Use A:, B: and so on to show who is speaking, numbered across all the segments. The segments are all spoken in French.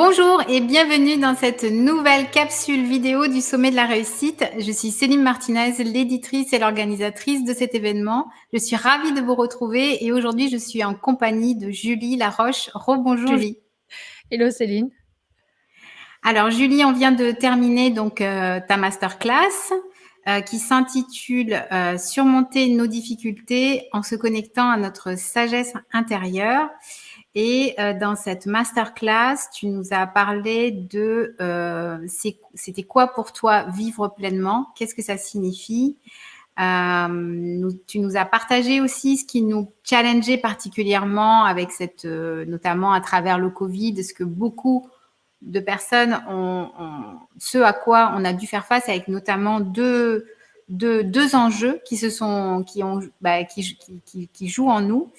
A: Bonjour et bienvenue dans cette nouvelle capsule vidéo du Sommet de la Réussite. Je suis Céline Martinez, l'éditrice et l'organisatrice de cet événement. Je suis ravie de vous retrouver et aujourd'hui je suis en compagnie de Julie Laroche. Rebonjour Julie.
B: Hello Céline.
A: Alors Julie, on vient de terminer donc euh, ta masterclass euh, qui s'intitule euh, Surmonter nos difficultés en se connectant à notre sagesse intérieure. Et euh, dans cette masterclass, tu nous as parlé de euh, c'était quoi pour toi vivre pleinement? Qu'est-ce que ça signifie? Euh, Tu nous as partagé aussi ce qui nous challengeait particulièrement avec cette, euh, notamment à travers le Covid, ce que beaucoup de personnes ont, ont, ce à quoi on a dû faire face avec notamment deux, deux, deux enjeux qui se sont, qui ont, bah, qui, qui, qui jouent en nous.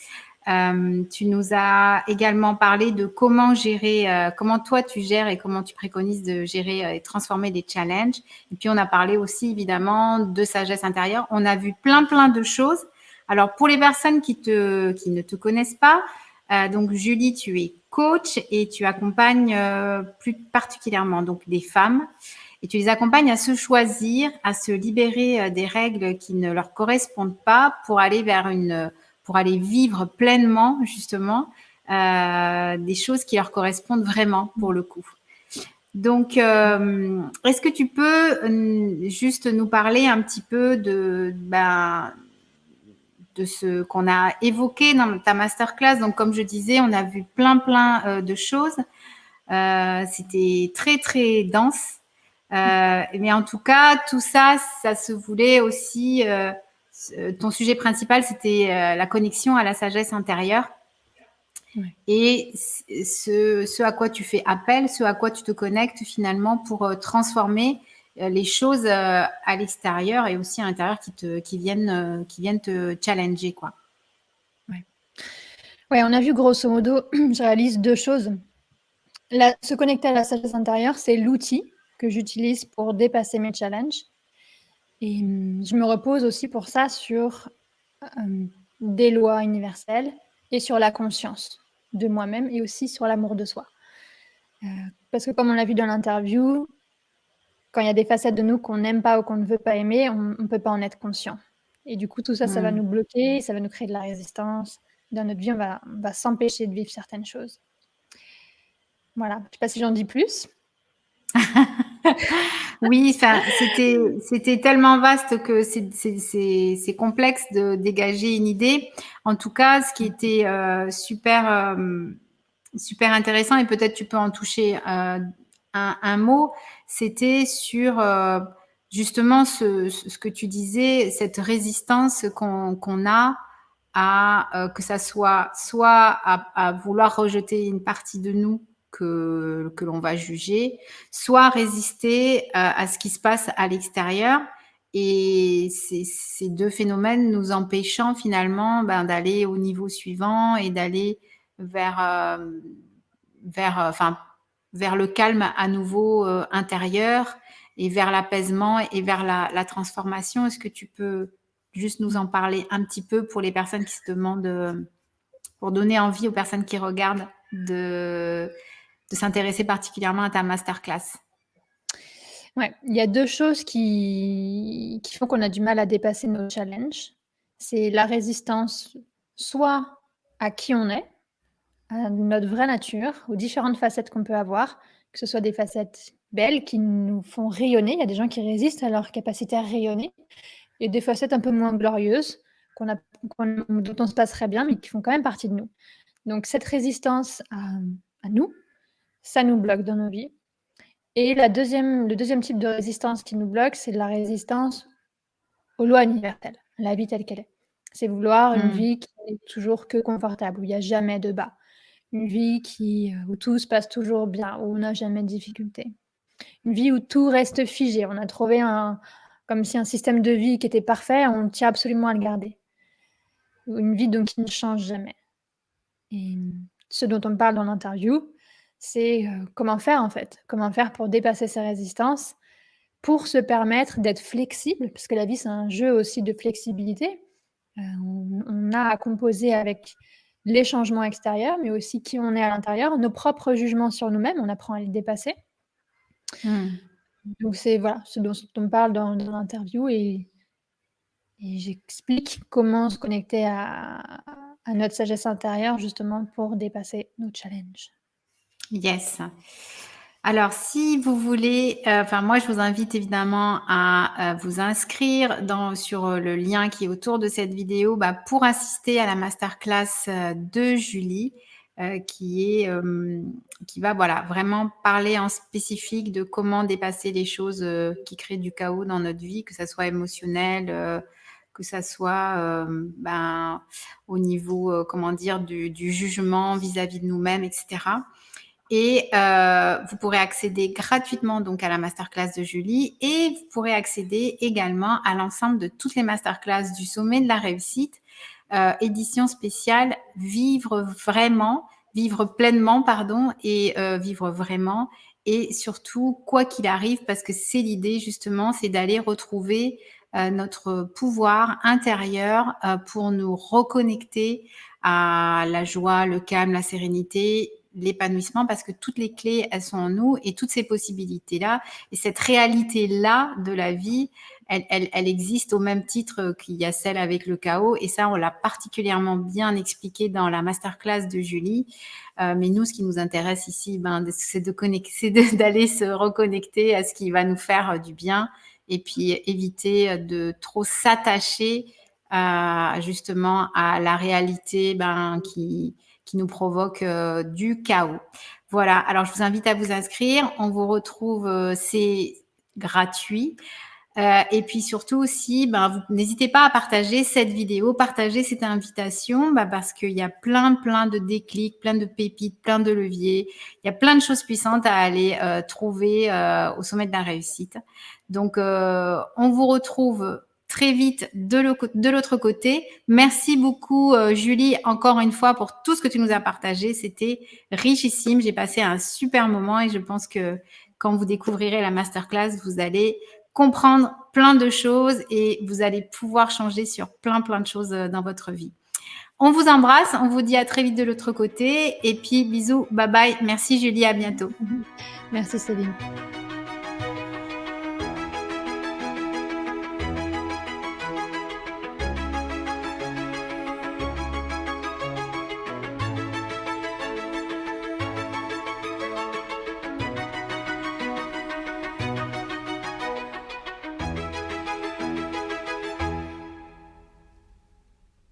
A: Euh, tu nous as également parlé de comment gérer, euh, comment toi tu gères et comment tu préconises de gérer euh, et transformer des challenges. Et puis on a parlé aussi évidemment de sagesse intérieure. On a vu plein plein de choses. Alors pour les personnes qui te qui ne te connaissent pas, euh, donc Julie, tu es coach et tu accompagnes plus particulièrement donc des femmes et tu les accompagnes à se choisir, à se libérer des règles qui ne leur correspondent pas pour aller vers une pour aller vivre pleinement, justement, euh, des choses qui leur correspondent vraiment, pour le coup. Donc, euh, est-ce que tu peux euh, juste nous parler un petit peu de, ben, de ce qu'on a évoqué dans ta masterclass? Donc, comme je disais, on a vu plein, plein de choses. C'était très, très dense. Mais en tout cas, tout ça, ça se voulait aussi ton sujet principal, c'était euh, la connexion à la sagesse intérieure. Et ce, ce, à quoi tu fais appel, ce à quoi tu te connectes finalement pour euh, transformer les choses à l'extérieur et aussi à l'intérieur qui, te, qui, viennent, qui viennent te challenger. Quoi.
B: Ouais. ouais, on a vu grosso modo, je réalise deux choses. La, se connecter à la sagesse intérieure, c'est l'outil que j'utilise pour dépasser mes challenges. Et mmh, je me repose aussi pour ça sur euh, des lois universelles et sur la conscience de moi-même et aussi sur l'amour de soi. Euh, parce que comme on l'a vu dans l'interview, quand il y a des facettes de nous qu'on n'aime pas ou qu'on ne veut pas aimer, on ne peut pas en être conscient. Et du coup, tout ça, mmh. ça va nous bloquer, ça va nous créer de la résistance. Dans notre vie, on va, va s'empêcher de vivre certaines choses. Voilà, je ne sais pas si j'en dis plus.
A: oui, c'était tellement vaste que c'est complexe de dégager une idée. En tout cas, ce qui était euh, super euh, super intéressant et peut-être tu peux en toucher euh, un, mot, c'était sur justement ce, que tu disais, cette résistance qu'on qu a à que ça soit soit à vouloir rejeter une partie de nous que, que l'on va juger, soit résister à, euh, à, ce qui se passe à l'extérieur. Et ces, deux phénomènes nous empêchant finalement ben, d'aller au niveau suivant et d'aller vers, euh, vers, euh, enfin, vers le calme à nouveau intérieur et vers l'apaisement et vers la, transformation. Est-ce que tu peux juste nous en parler un petit peu pour les personnes qui se demandent, pour donner envie aux personnes qui regardent de, de s'intéresser particulièrement à ta masterclass?
B: Ouais, il y a deux choses qui, qui font qu'on a du mal à dépasser nos challenges. C'est la résistance soit à qui on est, à notre vraie nature, aux différentes facettes qu'on peut avoir, que ce soit des facettes belles qui nous font rayonner. Il y a des gens qui résistent à leur capacité à rayonner, et des facettes un peu moins glorieuses, qu'on a, dont on se passerait bien, mais qui font quand même partie de nous. Donc cette résistance à nous, ça nous bloque dans nos vies. Et la deuxième, le deuxième type de résistance qui nous bloque, c'est la résistance aux lois universelles, la vie telle qu'elle est. C'est vouloir une mmh. vie qui est toujours que confortable, où il n'y a jamais de bas. Une vie qui, où tout se passe toujours bien, où on n'a jamais de difficultés. Une vie où tout reste figé. On a trouvé un, comme si un système de vie qui était parfait, on tient absolument à le garder. Une vie donc qui ne change jamais. Et ce dont on parle dans l'interview, c'est euh, comment faire en fait, comment faire pour dépasser ces résistances, pour se permettre d'être flexible, parce que la vie c'est un jeu aussi de flexibilité. Euh, on, on, a à composer avec les changements extérieurs, mais aussi qui on est à l'intérieur, nos propres jugements sur nous-mêmes, on apprend à les dépasser.
A: Mmh.
B: Donc c'est voilà, ce dont on parle dans dans l'interview et et j'explique comment se connecter à à notre sagesse intérieure justement pour dépasser nos challenges.
A: Yes. Alors si vous voulez, heu, enfin moi je vous invite évidemment à, heu, vous inscrire sur, heu, le lien qui est autour de cette vidéo, bah, pour assister à la masterclass, de Julie, qui est, qui va voilà, vraiment parler en spécifique de comment dépasser les choses, qui créent du chaos dans notre vie, que ça soit émotionnel, que ça soit, ben, au niveau, comment dire, du jugement vis-à-vis de nous-mêmes et cetera et heu, vous pourrez accéder gratuitement donc à la masterclass de Julie et vous pourrez accéder également à l'ensemble de toutes les masterclass du sommet de la réussite, heu, édition spéciale Vivre vraiment, vivre pleinement pardon et heu, vivre vraiment. Et surtout quoi qu'il arrive parce que c'est l'idée justement, c'est d'aller retrouver, heu, notre pouvoir intérieur, pour nous reconnecter à la joie, le calme, la sérénité, l'épanouissement parce que toutes les clés, elles sont en nous et toutes ces possibilités-là et cette réalité-là de la vie, elle elle elle existe au même titre qu'il y a celle avec le chaos et ça, on l'a particulièrement bien expliqué dans la masterclass de Julie. Heu, mais nous, ce qui nous intéresse ici, ben, c'est d'aller se reconnecter à ce qui va nous faire du bien et puis éviter, de trop s'attacher justement à la réalité, ben, qui qui nous provoque, heu, du chaos. Voilà, alors je vous invite à vous inscrire. On vous retrouve, heu, c'est gratuit, heu et puis surtout aussi, ben, n'hésitez pas à partager cette vidéo, partager cette invitation, bah, parce qu'il y a plein, plein de déclics, plein de pépites, plein de leviers. Il y a plein de choses puissantes à aller, heu, trouver, heu, au sommet de la réussite. Donc on vous retrouve très vite de l'au de l'autre côté. Merci beaucoup, heu, Julie, encore une fois pour tout ce que tu nous as partagé. C'était richissime. J'ai passé un super moment et je pense que quand vous découvrirez la masterclass, vous allez comprendre plein de choses et vous allez pouvoir changer sur plein, plein de choses, heu, dans votre vie. On vous embrasse, on vous dit à très vite de l'autre côté et puis bisous, bye bye. Merci Julie, à bientôt.
B: Merci Céline.